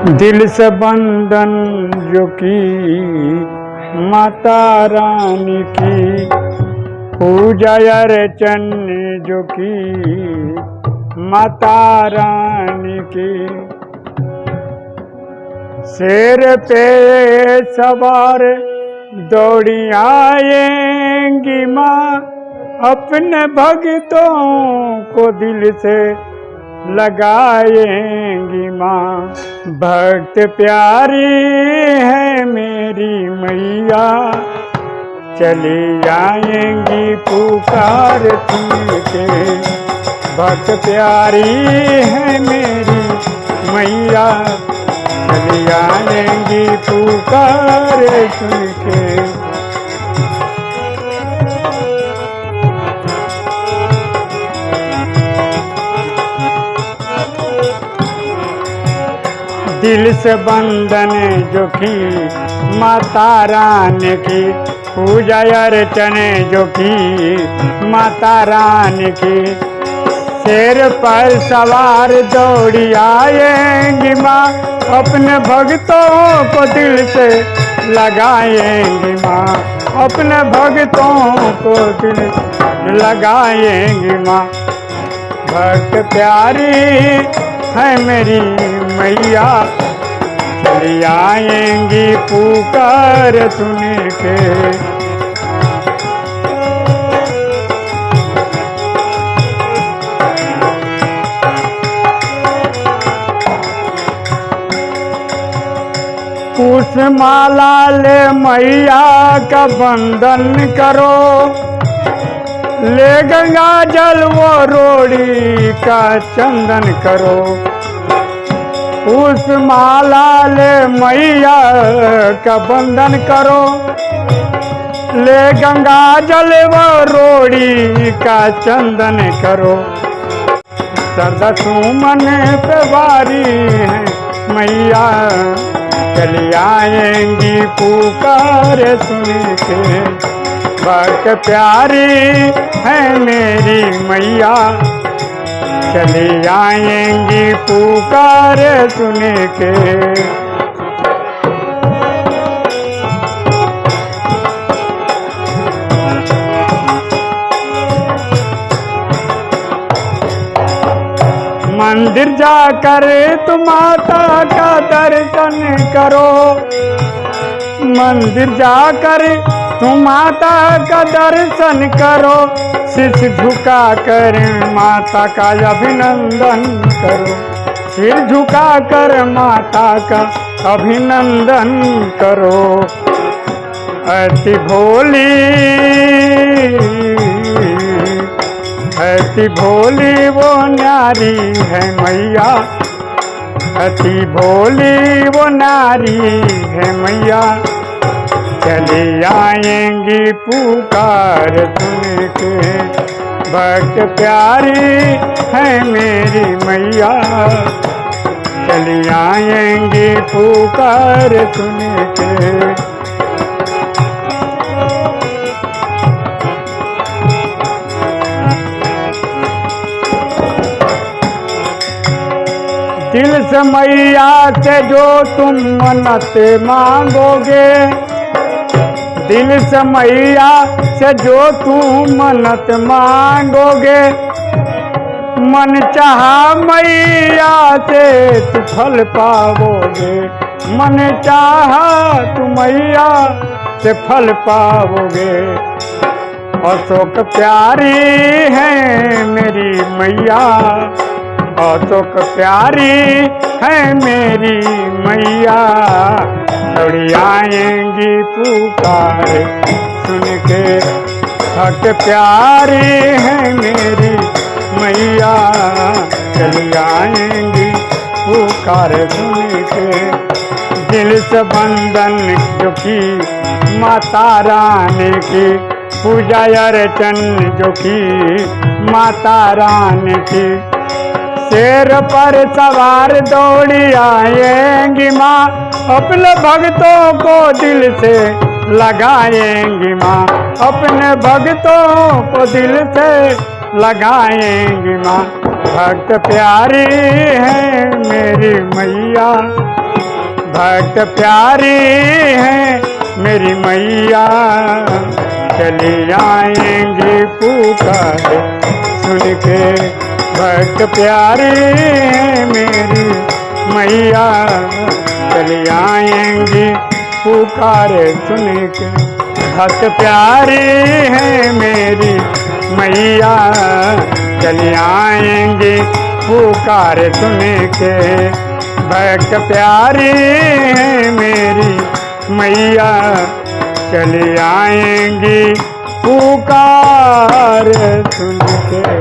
दिल से बंधन जो की माता रानी की, पूजा अर्चन जो की माता रानी की। शेर पे सवार दौड़ी आएँगी माँ, अपने भक्तों को दिल से लगाएँगी माँ। भक्त प्यारी है मेरी मैया। चली आएँगी पुकार के भक्त प्यारी है मेरी मैया। चली आएँगी पुकार सुन के दिल से बंधन जो की माता रानी की पूजा अर्चने जो की माता रानी की शेर पर सवार दौड़ी आएँगी माँ, अपने भक्तों को दिल से लगाएँगी माँ, अपने भक्तों को दिल लगाएँगी माँ। भक्त प्यारी है मेरी मैया। चली आएँगी पुकार सुन के। माला ले मैया का बंधन करो। ले गंगा जल वो रोड़ी का चंदन करो। उस माला ले मैया का बंधन करो। ले गंगा जल वो रोड़ी का चंदन करो। सदा सुमन बारी है, मैया चली आएँगी पुकार सुन के। भक्त प्यारी है मेरी मैया। चली आएँगी पुकार सुन के। मंदिर जाकर तुम माता का दर्शन करो। मंदिर जाकर तुम माता का दर्शन करो शीश झुका कर माता का अभिनंदन करो। सिर झुका कर माता का अभिनंदन करो। अति भोली अति भोली वो नारी है मैया। अति भोली वो नारी है मैया। चले आएँगी पुकार सुन के भक्त प्यारी है मेरी मैया। चली आएँगी पुकार सुन के से मैया से जो तुम मन्नत मांगोगे। दिल से मैया से जो तुम मन्नत मांगोगे। मन चाहा मैया से तू फल पाओगे। मन चाहा तू मैया से फल पाओगे। अशोक प्यारी है मेरी मैया। अशोक प्यारी है मेरी मैया। दौड़ी आएँगी पुकार, सुन के हक प्यारी है मेरी मैया। चली आएँगी पुकार, सुन के दिल से बंधन जो की माता रानी की पूजा अर्चन जो की माता रानी की शेर पर सवार दौड़ी आएँगी माँ। अपने भक्तों को दिल से लगाएँगी माँ। अपने भक्तों को दिल से लगाएँगी माँ। भक्त प्यारी है मेरी मैया। भक्त प्यारी है मेरी मैया। चली आएँगी पुकार सुन के भक्त प्यारी मेरी मैया, चली आएँगी पुकार सुन के। भक्त प्यारी है मेरी मैया, चली आएँगी पुकार सुन के। भक्त प्यारी है मेरी मैया, चली आएँगी पुकार सुन के।